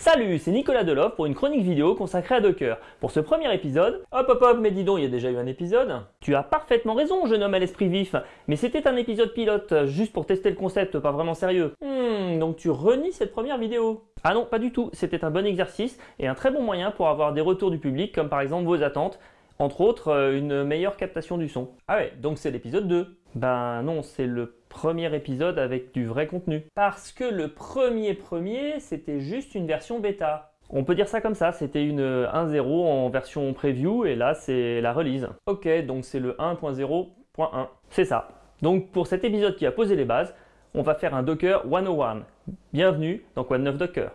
Salut, c'est Nicolas Delove pour une chronique vidéo consacrée à Docker. Pour ce premier épisode, hop hop hop, mais dis donc, il y a déjà eu un épisode. Tu as parfaitement raison, jeune homme à l'esprit vif, mais c'était un épisode pilote, juste pour tester le concept, pas vraiment sérieux. Hmm, donc tu renies cette première vidéo Ah non, pas du tout, c'était un bon exercice et un très bon moyen pour avoir des retours du public, comme par exemple vos attentes, entre autres euh, une meilleure captation du son. Ah ouais, donc c'est l'épisode 2. Ben non, c'est le premier épisode avec du vrai contenu. Parce que le premier premier, c'était juste une version bêta. On peut dire ça comme ça, c'était une 1.0 en version preview et là c'est la release. Ok, donc c'est le 1.0.1. C'est ça. Donc pour cet épisode qui a posé les bases, on va faire un Docker 101. Bienvenue dans Quoi neuf Docker?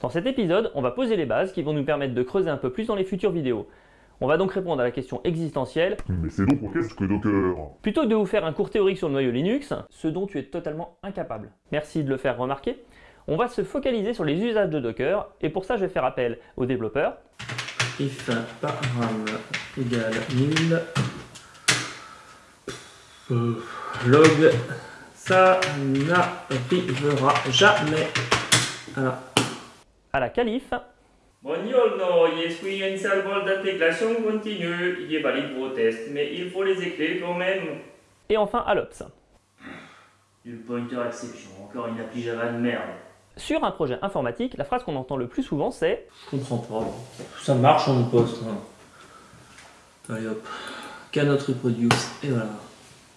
Dans cet épisode, on va poser les bases qui vont nous permettre de creuser un peu plus dans les futures vidéos. On va donc répondre à la question existentielle. Mais c'est donc qu'est-ce que Docker Plutôt que de vous faire un cours théorique sur le noyau Linux, ce dont tu es totalement incapable. Merci de le faire remarquer. On va se focaliser sur les usages de Docker, et pour ça je vais faire appel aux développeurs. If param égale 1000, euh, log, ça n'arrivera jamais. Voilà. à la calife, Buongiorno, je suis un serveur d'intégration continue. Il est valide vos tests, mais il faut les écrire quand même. et enfin à l'Ops. Du pointer exception, encore une appli Java de merde. Sur un projet informatique, la phrase qu'on entend le plus souvent c'est Je comprends pas. Ça marche en poste. hein. Allez hop. Cannot reproduce. Et voilà.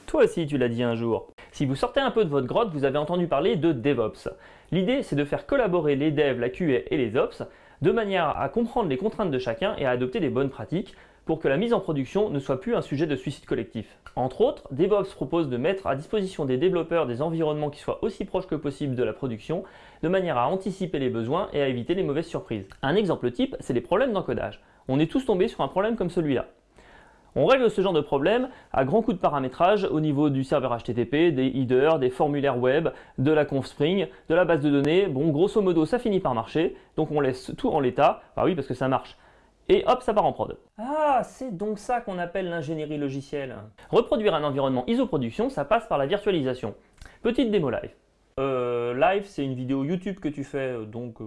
Toi aussi, tu l'as dit un jour. Si vous sortez un peu de votre grotte, vous avez entendu parler de DevOps. L'idée, c'est de faire collaborer les devs, la QA et les Ops de manière à comprendre les contraintes de chacun et à adopter des bonnes pratiques pour que la mise en production ne soit plus un sujet de suicide collectif. Entre autres, DevOps propose de mettre à disposition des développeurs des environnements qui soient aussi proches que possible de la production, de manière à anticiper les besoins et à éviter les mauvaises surprises. Un exemple type, c'est les problèmes d'encodage. On est tous tombés sur un problème comme celui-là. On règle ce genre de problème à grands coups de paramétrage au niveau du serveur HTTP, des headers, des formulaires web, de la conf Spring, de la base de données. Bon, grosso modo, ça finit par marcher, donc on laisse tout en l'état. Bah oui, parce que ça marche. Et hop, ça part en prod. Ah, c'est donc ça qu'on appelle l'ingénierie logicielle. Reproduire un environnement isoproduction, ça passe par la virtualisation. Petite démo live. Euh, live, c'est une vidéo YouTube que tu fais, euh, donc... euh,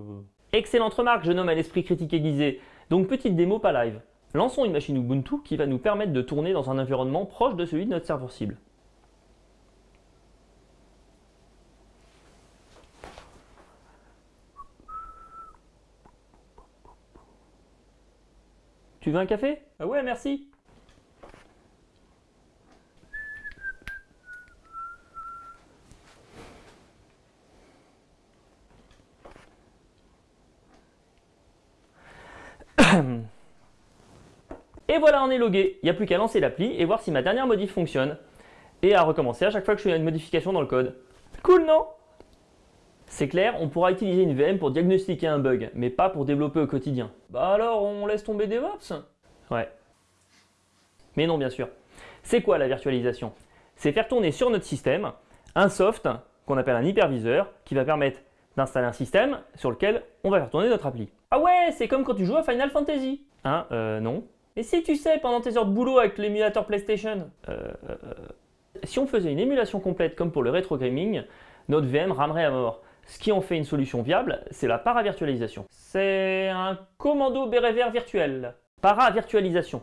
Excellente remarque, jeune homme à l'esprit critique aiguisé. Donc petite démo, pas live. Lançons une machine Ubuntu qui va nous permettre de tourner dans un environnement proche de celui de notre serveur cible. Tu veux un café? Ah ouais, merci. Et voilà, on est logué. Il n'y a plus qu'à lancer l'appli et voir si ma dernière modif fonctionne. Et à recommencer à chaque fois que je fais une modification dans le code. Cool, non? C'est clair, on pourra utiliser une VM pour diagnostiquer un bug, mais pas pour développer au quotidien. Bah alors, on laisse tomber DevOps Ouais. Mais non, bien sûr. C'est quoi la virtualisation? C'est faire tourner sur notre système un soft qu'on appelle un hyperviseur qui va permettre d'installer un système sur lequel on va faire tourner notre appli. Ah ouais, c'est comme quand tu joues à Final Fantasy. Hein Euh, non. Et si tu sais, pendant tes heures de boulot avec l'émulateur PlayStation euh, euh, Si on faisait une émulation complète comme pour le rétro gaming, notre VM ramerait à mort. Ce qui en fait une solution viable, c'est la paravirtualisation. C'est un commando béret vert virtuel. Paravirtualisation.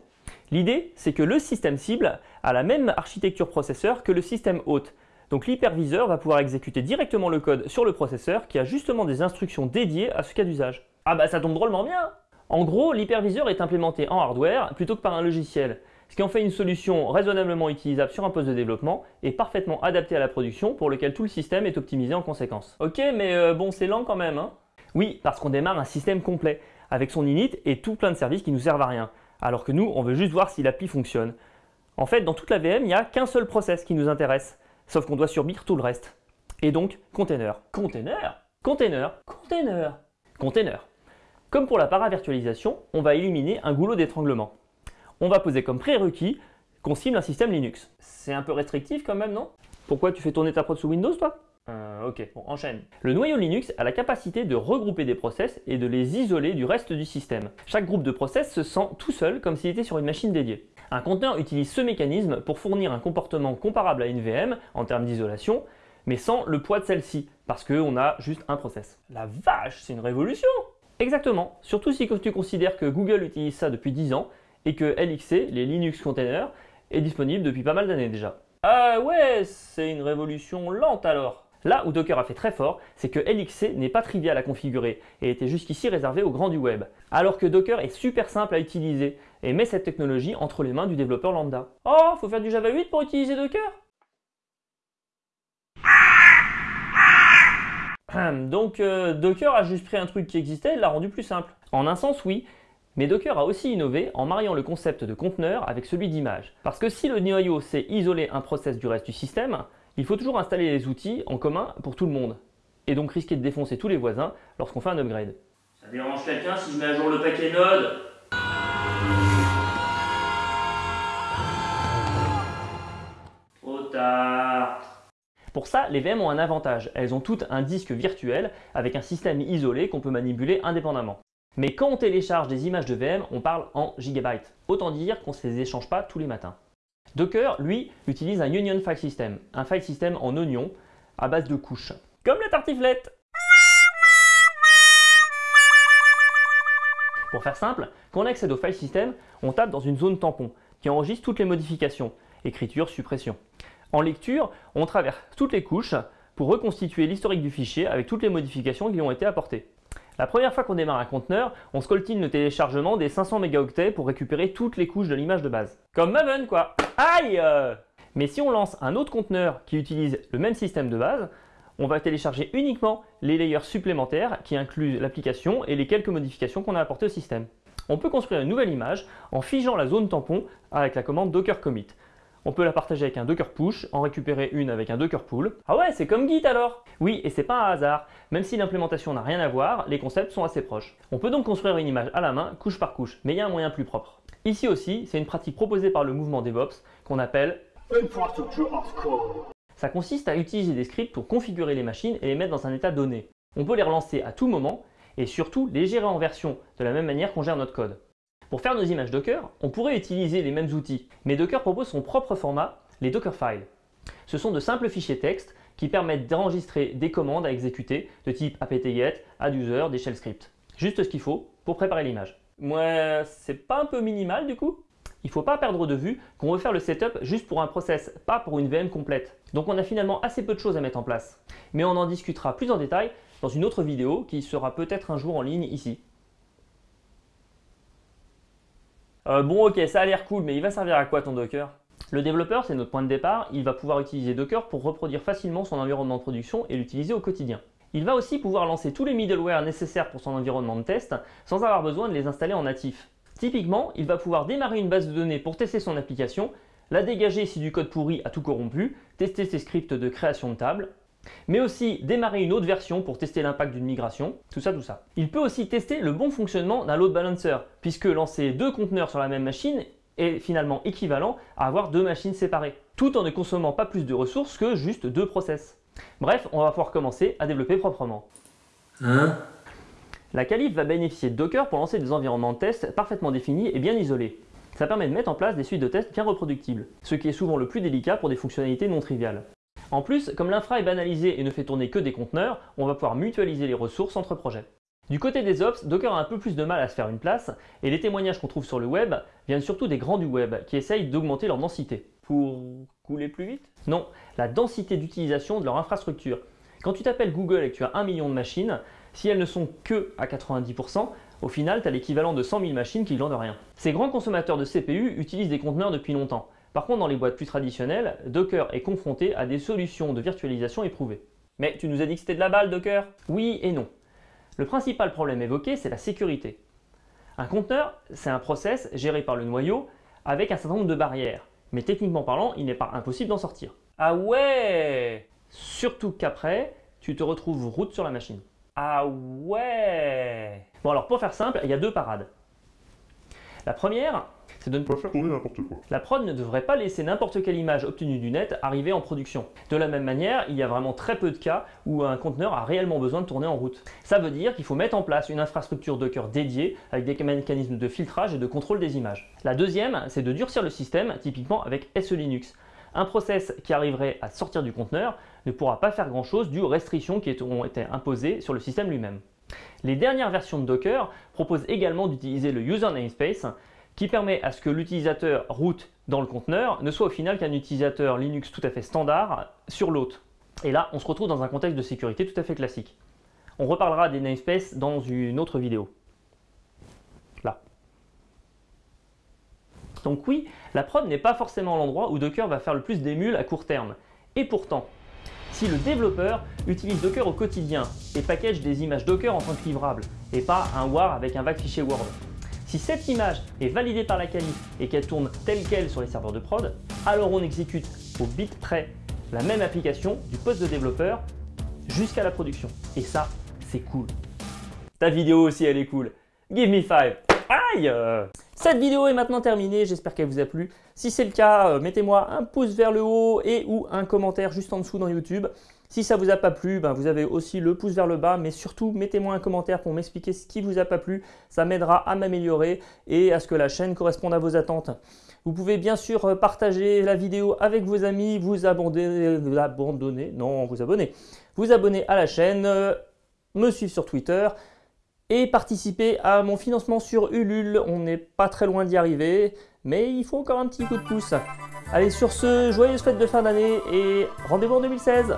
L'idée, c'est que le système cible a la même architecture processeur que le système hôte. Donc l'hyperviseur va pouvoir exécuter directement le code sur le processeur qui a justement des instructions dédiées à ce cas d'usage. Ah bah ça tombe drôlement bien En gros, l'hyperviseur est implémenté en hardware plutôt que par un logiciel, ce qui en fait une solution raisonnablement utilisable sur un poste de développement et parfaitement adaptée à la production pour lequel tout le système est optimisé en conséquence. Ok, mais euh, bon, c'est lent quand même, hein Oui, parce qu'on démarre un système complet, avec son init et tout plein de services qui nous servent à rien, alors que nous, on veut juste voir si l'appli fonctionne. En fait, dans toute la VM, il n'y a qu'un seul process qui nous intéresse, sauf qu'on doit subir tout le reste. Et donc, container. Container? Container? Container Container. Comme pour la paravirtualisation, on va éliminer un goulot d'étranglement. On va poser comme prérequis qu'on cible un système Linux. C'est un peu restrictif quand même, non? Pourquoi tu fais tourner ta prod sous Windows, toi? Euh, ok, bon, enchaîne. Le noyau Linux a la capacité de regrouper des process et de les isoler du reste du système. Chaque groupe de process se sent tout seul comme s'il était sur une machine dédiée. Un conteneur utilise ce mécanisme pour fournir un comportement comparable à une VM en termes d'isolation, mais sans le poids de celle-ci, parce qu'on a juste un process. La vache, c'est une révolution Exactement, surtout si tu considères que Google utilise ça depuis 10 ans et que LXC, les Linux Containers, est disponible depuis pas mal d'années déjà. Ah ouais, c'est une révolution lente alors Là où Docker a fait très fort, c'est que LXC n'est pas trivial à configurer et était jusqu'ici réservé aux grands du web, alors que Docker est super simple à utiliser et met cette technologie entre les mains du développeur lambda. Oh, faut faire du Java 8 pour utiliser Docker? Donc euh, Docker a juste pris un truc qui existait et l'a rendu plus simple. En un sens, oui, mais Docker a aussi innové en mariant le concept de conteneur avec celui d'image. Parce que si le noyau sait isoler un process du reste du système, il faut toujours installer les outils en commun pour tout le monde. Et donc risquer de défoncer tous les voisins lorsqu'on fait un upgrade. Ça dérange quelqu'un si je mets à jour le paquet Node? Trop tard. Pour ça, les VM ont un avantage. Elles ont toutes un disque virtuel avec un système isolé qu'on peut manipuler indépendamment. Mais quand on télécharge des images de VM, on parle en gigabytes. Autant dire qu'on ne se les échange pas tous les matins. Docker, lui, utilise un Union File System, un file system en oignon à base de couches. Comme la tartiflette Pour faire simple, quand on accède au file system, on tape dans une zone tampon qui enregistre toutes les modifications, écriture, suppression. En lecture, on traverse toutes les couches pour reconstituer l'historique du fichier avec toutes les modifications qui ont été apportées. La première fois qu'on démarre un conteneur, on scoltine le téléchargement des 500 mégaoctets pour récupérer toutes les couches de l'image de base. Comme Maven quoi Aïe Mais si on lance un autre conteneur qui utilise le même système de base, on va télécharger uniquement les layers supplémentaires qui incluent l'application et les quelques modifications qu'on a apportées au système. On peut construire une nouvelle image en figeant la zone tampon avec la commande docker commit. On peut la partager avec un Docker push, en récupérer une avec un Docker pull. Ah ouais, c'est comme Git alors Oui, et c'est pas un hasard. Même si l'implémentation n'a rien à voir, les concepts sont assez proches. On peut donc construire une image à la main, couche par couche, mais il y a un moyen plus propre. Ici aussi, c'est une pratique proposée par le mouvement DevOps qu'on appelle Infrastructure of Code. Ça consiste à utiliser des scripts pour configurer les machines et les mettre dans un état donné. On peut les relancer à tout moment et surtout les gérer en version de la même manière qu'on gère notre code. Pour faire nos images Docker, on pourrait utiliser les mêmes outils, mais Docker propose son propre format, les Dockerfiles. Ce sont de simples fichiers texte qui permettent d'enregistrer des commandes à exécuter de type apt-get, adduser, des shell scripts. Juste ce qu'il faut pour préparer l'image. Ouais, c'est pas un peu minimal du coup? Il faut pas perdre de vue qu'on veut faire le setup juste pour un process, pas pour une VM complète. Donc on a finalement assez peu de choses à mettre en place. Mais on en discutera plus en détail dans une autre vidéo qui sera peut-être un jour en ligne ici. Euh, bon ok, ça a l'air cool, mais il va servir à quoi ton Docker? Le développeur, c'est notre point de départ, il va pouvoir utiliser Docker pour reproduire facilement son environnement de production et l'utiliser au quotidien. Il va aussi pouvoir lancer tous les middleware nécessaires pour son environnement de test sans avoir besoin de les installer en natif. Typiquement, il va pouvoir démarrer une base de données pour tester son application, la dégager si du code pourri a tout corrompu, tester ses scripts de création de table, mais aussi démarrer une autre version pour tester l'impact d'une migration, tout ça, tout ça. Il peut aussi tester le bon fonctionnement d'un load balancer, puisque lancer deux conteneurs sur la même machine est finalement équivalent à avoir deux machines séparées, tout en ne consommant pas plus de ressources que juste deux process. Bref, on va pouvoir commencer à développer proprement. Hein? La Calif va bénéficier de Docker pour lancer des environnements de test parfaitement définis et bien isolés. Ça permet de mettre en place des suites de tests bien reproductibles, ce qui est souvent le plus délicat pour des fonctionnalités non triviales. En plus, comme l'infra est banalisé et ne fait tourner que des conteneurs, on va pouvoir mutualiser les ressources entre projets. Du côté des ops, Docker a un peu plus de mal à se faire une place, et les témoignages qu'on trouve sur le web viennent surtout des grands du web, qui essayent d'augmenter leur densité. Pour couler plus vite? Non, la densité d'utilisation de leur infrastructure. Quand tu t'appelles Google et que tu as un million de machines, si elles ne sont que à 90%, au final, tu as l'équivalent de 100 000 machines qui glandent rien. Ces grands consommateurs de CPU utilisent des conteneurs depuis longtemps. Par contre, dans les boîtes plus traditionnelles, Docker est confronté à des solutions de virtualisation éprouvées. Mais tu nous as dit que c'était de la balle, Docker? Oui et non. Le principal problème évoqué, c'est la sécurité. Un conteneur, c'est un process géré par le noyau avec un certain nombre de barrières. Mais techniquement parlant, il n'est pas impossible d'en sortir. Ah ouais Surtout qu'après, tu te retrouves route sur la machine. Ah ouais Bon alors pour faire simple, il y a deux parades. La première, c'est de ne Pas faire tourner n'importe quoi. la prod ne devrait pas laisser n'importe quelle image obtenue du net arriver en production. De la même manière, il y a vraiment très peu de cas où un conteneur a réellement besoin de tourner en route. Ça veut dire qu'il faut mettre en place une infrastructure Docker dédiée avec des mécanismes de filtrage et de contrôle des images. La deuxième, c'est de durcir le système, typiquement avec SE Linux. Un process qui arriverait à sortir du conteneur ne pourra pas faire grand-chose dû aux restrictions qui ont été imposées sur le système lui-même. Les dernières versions de Docker proposent également d'utiliser le user namespace qui permet à ce que l'utilisateur root dans le conteneur ne soit au final qu'un utilisateur Linux tout à fait standard sur l'hôte. Et là, on se retrouve dans un contexte de sécurité tout à fait classique. On reparlera des namespaces dans une autre vidéo. Là. Donc oui, la prod n'est pas forcément l'endroit où Docker va faire le plus d'émules à court terme. Et pourtant, si le développeur utilise Docker au quotidien et package des images Docker en tant que livrable, et pas un WAR avec un vague fichier Word, si cette image est validée par la qualif et qu'elle tourne telle qu'elle sur les serveurs de prod, alors on exécute au bit près la même application du poste de développeur jusqu'à la production. Et ça, c'est cool. Ta vidéo aussi, elle est cool. Give me five. Cette vidéo est maintenant terminée, j'espère qu'elle vous a plu. Si c'est le cas, euh, mettez-moi un pouce vers le haut et ou un commentaire juste en dessous dans YouTube. Si ça vous a pas plu, ben vous avez aussi le pouce vers le bas, mais surtout mettez-moi un commentaire pour m'expliquer ce qui vous a pas plu. Ça m'aidera à m'améliorer et à ce que la chaîne corresponde à vos attentes. Vous pouvez bien sûr euh, partager la vidéo avec vos amis, vous abandonner, abandonner, non, vous abonner, vous abonner à la chaîne, euh, me suivre sur Twitter et participer à mon financement sur Ulule. On n'est pas très loin d'y arriver, mais il faut encore un petit coup de pouce. Allez, sur ce, joyeuse fête de fin d'année et rendez-vous en 2016